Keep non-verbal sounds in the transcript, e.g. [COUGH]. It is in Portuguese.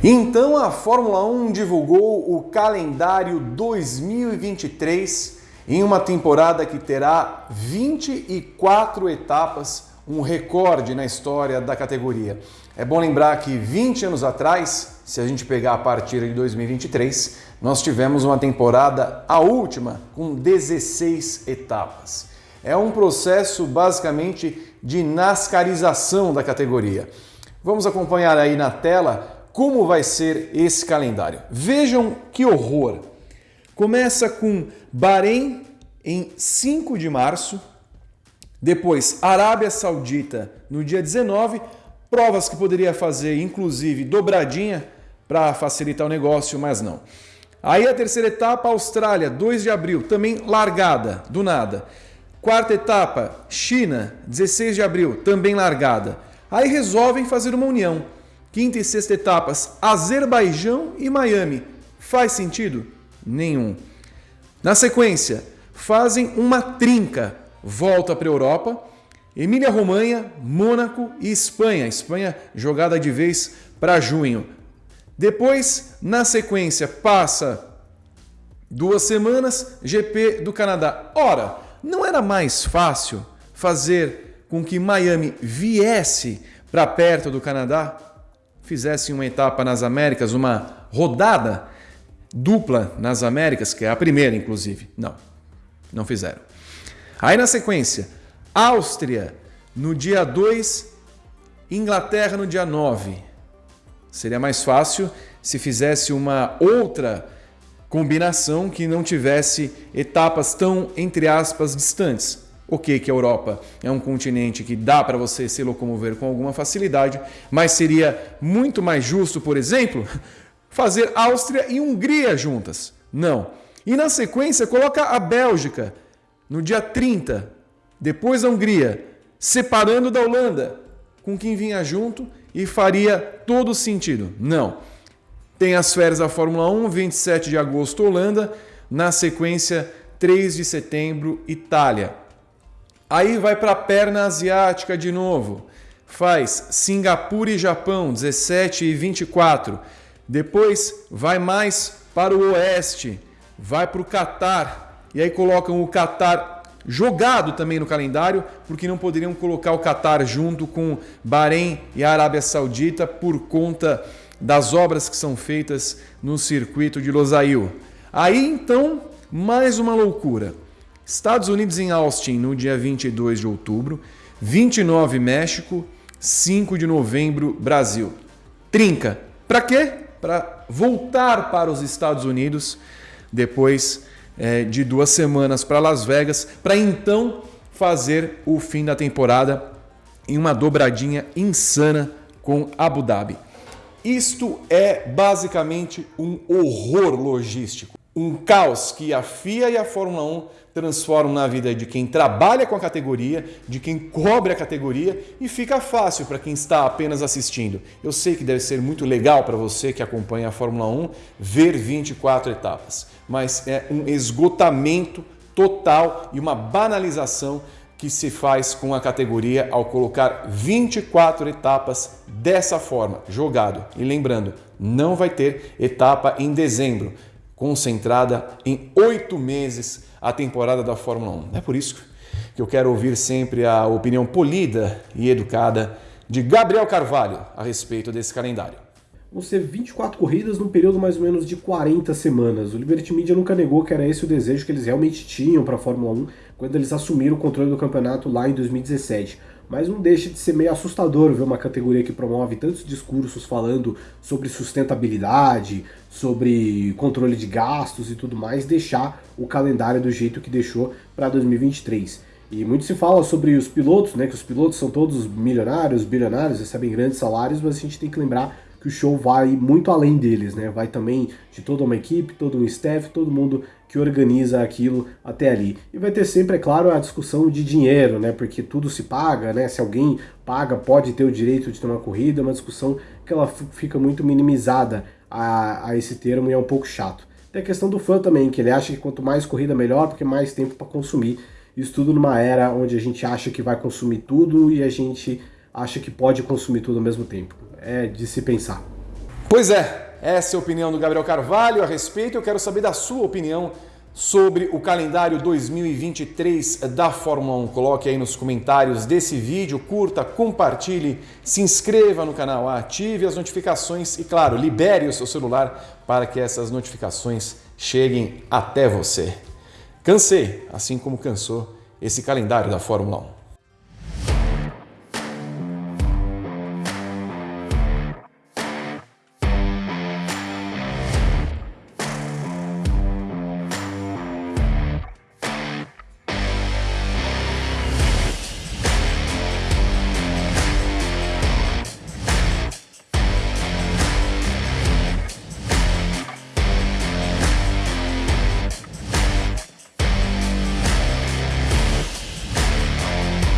Então a Fórmula 1 divulgou o calendário 2023 em uma temporada que terá 24 etapas, um recorde na história da categoria. É bom lembrar que 20 anos atrás, se a gente pegar a partir de 2023, nós tivemos uma temporada, a última, com 16 etapas. É um processo basicamente de nascarização da categoria. Vamos acompanhar aí na tela como vai ser esse calendário. Vejam que horror! Começa com Bahrein em 5 de março, depois Arábia Saudita no dia 19, provas que poderia fazer inclusive dobradinha para facilitar o negócio, mas não. Aí a terceira etapa, Austrália, 2 de abril, também largada, do nada. Quarta etapa, China, 16 de abril, também largada. Aí resolvem fazer uma união. Quinta e sexta etapas, Azerbaijão e Miami. Faz sentido? Nenhum. Na sequência, fazem uma trinca. Volta para a Europa, Emília-Romanha, Mônaco e Espanha. Espanha jogada de vez para junho. Depois, na sequência, passa duas semanas, GP do Canadá. Ora, não era mais fácil fazer com que Miami viesse para perto do Canadá? Fizessem uma etapa nas Américas, uma rodada dupla nas Américas, que é a primeira, inclusive. Não, não fizeram. Aí na sequência, Áustria no dia 2, Inglaterra no dia 9. Seria mais fácil se fizesse uma outra combinação que não tivesse etapas tão, entre aspas, distantes. Ok, que a Europa é um continente que dá para você se locomover com alguma facilidade, mas seria muito mais justo, por exemplo, [LAUGHS] fazer Áustria e Hungria juntas. Não. E na sequência, coloca a Bélgica no dia 30, depois a Hungria, separando da Holanda, com quem vinha junto e faria todo sentido. Não. Tem as férias da Fórmula 1, 27 de agosto, Holanda, na sequência, 3 de setembro, Itália. Aí vai para a perna asiática de novo. Faz Singapura e Japão, 17 e 24. Depois vai mais para o oeste, vai para o Catar. E aí colocam o Catar jogado também no calendário, porque não poderiam colocar o Catar junto com Bahrein e a Arábia Saudita por conta das obras que são feitas no circuito de Losail. Aí então, mais uma loucura. Estados Unidos em Austin no dia 22 de outubro, 29 México, 5 de novembro Brasil. Trinca. Para quê? Para voltar para os Estados Unidos depois é, de duas semanas para Las Vegas, para então fazer o fim da temporada em uma dobradinha insana com Abu Dhabi. Isto é basicamente um horror logístico um caos que a FIA e a Fórmula 1 transformam na vida de quem trabalha com a categoria, de quem cobre a categoria e fica fácil para quem está apenas assistindo. Eu sei que deve ser muito legal para você que acompanha a Fórmula 1 ver 24 etapas, mas é um esgotamento total e uma banalização que se faz com a categoria ao colocar 24 etapas dessa forma, jogado. E lembrando, não vai ter etapa em dezembro concentrada em oito meses a temporada da Fórmula 1. É por isso que eu quero ouvir sempre a opinião polida e educada de Gabriel Carvalho a respeito desse calendário. Vão ser 24 corridas num período mais ou menos de 40 semanas. O Liberty Media nunca negou que era esse o desejo que eles realmente tinham para a Fórmula 1 quando eles assumiram o controle do campeonato lá em 2017 mas não deixa de ser meio assustador ver uma categoria que promove tantos discursos falando sobre sustentabilidade, sobre controle de gastos e tudo mais, deixar o calendário do jeito que deixou para 2023. E muito se fala sobre os pilotos, né, que os pilotos são todos milionários, bilionários, recebem grandes salários, mas a gente tem que lembrar que o show vai muito além deles, né? Vai também de toda uma equipe, todo um staff, todo mundo que organiza aquilo até ali. E vai ter sempre, é claro, a discussão de dinheiro, né? Porque tudo se paga, né? Se alguém paga, pode ter o direito de ter uma corrida, é uma discussão que ela fica muito minimizada a, a esse termo e é um pouco chato. Tem a questão do fã também, que ele acha que quanto mais corrida melhor, porque mais tempo para consumir. Isso tudo numa era onde a gente acha que vai consumir tudo e a gente acha que pode consumir tudo ao mesmo tempo. É de se pensar. Pois é, essa é a opinião do Gabriel Carvalho a respeito. Eu quero saber da sua opinião sobre o calendário 2023 da Fórmula 1. Coloque aí nos comentários desse vídeo, curta, compartilhe, se inscreva no canal, ative as notificações e, claro, libere o seu celular para que essas notificações cheguem até você. Cansei, assim como cansou esse calendário da Fórmula 1.